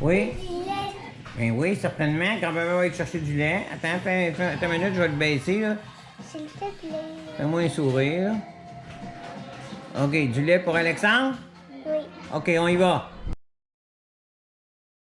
Oui? Ben oui, certainement. Grand-papa va aller chercher du lait. Attends, fais, fais- attends une minute, je vais le baisser, là. S'il te plaît. Fais-moi un sourire. OK, du lait pour Alexandre? Oui. OK, on y va.